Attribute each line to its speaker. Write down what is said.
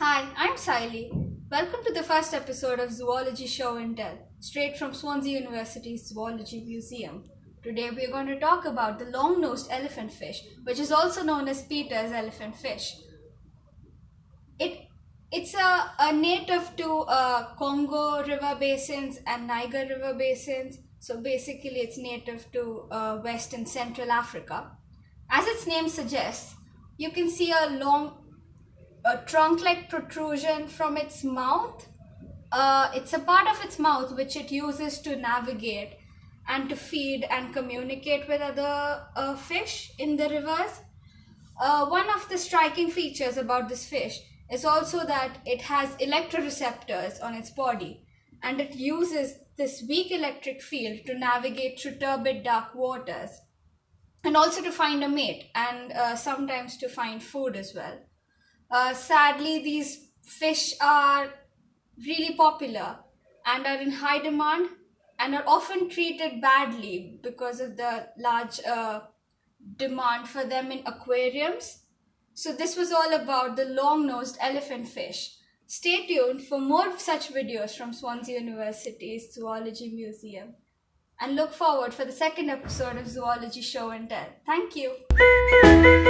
Speaker 1: Welcome to the first episode of Zoology Show and Tell, straight from Swansea University's Zoology Museum. Today we are going to talk about the long-nosed elephant fish, which is also known as Peter's elephant fish. It it's a, a native to uh, Congo river basins and Niger river basins. So basically, it's native to uh, West and Central Africa. As its name suggests, you can see a long a trunk-like protrusion from its mouth. Uh, it's a part of its mouth which it uses to navigate and to feed and communicate with other uh, fish in the rivers. Uh, one of the striking features about this fish is also that it has electroreceptors on its body and it uses this weak electric field to navigate through turbid dark waters and also to find a mate and uh, sometimes to find food as well. Uh, sadly, these fish are really popular and are in high demand and are often treated badly because of the large uh, demand for them in aquariums. So this was all about the long-nosed elephant fish. Stay tuned for more such videos from Swansea University's Zoology Museum and look forward for the second episode of Zoology Show and Tell. Thank you.